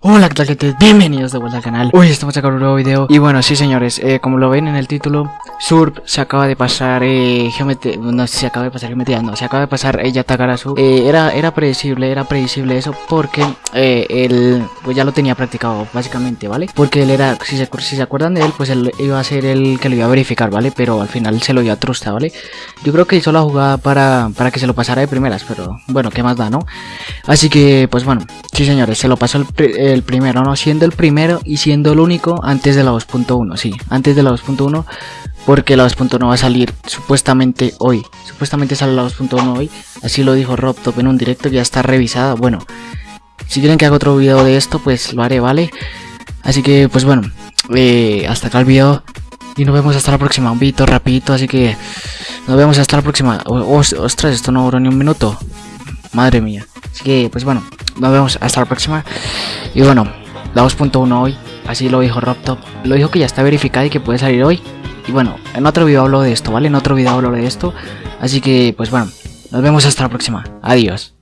Hola, ¿qué tal gente? Bienvenidos de vuelta al canal Hoy estamos acá con un nuevo video Y bueno, sí señores, eh, como lo ven en el título Surp se acaba de pasar eh, geometría No, se acaba de pasar geometría No, se acaba de pasar ella Takarasu eh, era, era predecible, era predecible eso Porque eh, él, pues ya lo tenía practicado básicamente, ¿vale? Porque él era, si se, si se acuerdan de él Pues él iba a ser el que lo iba a verificar, ¿vale? Pero al final se lo dio a Trusta, ¿vale? Yo creo que hizo la jugada para, para que se lo pasara de primeras Pero bueno, ¿qué más da, no? Así que, pues bueno, sí señores, se lo pasó el el primero, ¿no? Siendo el primero y siendo el único antes de la 2.1, sí, antes de la 2.1 porque la 2.1 va a salir supuestamente hoy. Supuestamente sale la 2.1 hoy, así lo dijo RobTop en un directo ya está revisada. Bueno, si quieren que haga otro video de esto, pues lo haré, ¿vale? Así que, pues bueno, eh, hasta acá el video y nos vemos hasta la próxima. Un video rapidito, así que nos vemos hasta la próxima. ostras, esto no duró ni un minuto. Madre mía. Así que, pues bueno, nos vemos hasta la próxima. Y bueno, la 2.1 hoy, así lo dijo RobTop. Lo dijo que ya está verificada y que puede salir hoy. Y bueno, en otro video hablo de esto, ¿vale? En otro video hablo de esto. Así que, pues bueno, nos vemos hasta la próxima. Adiós.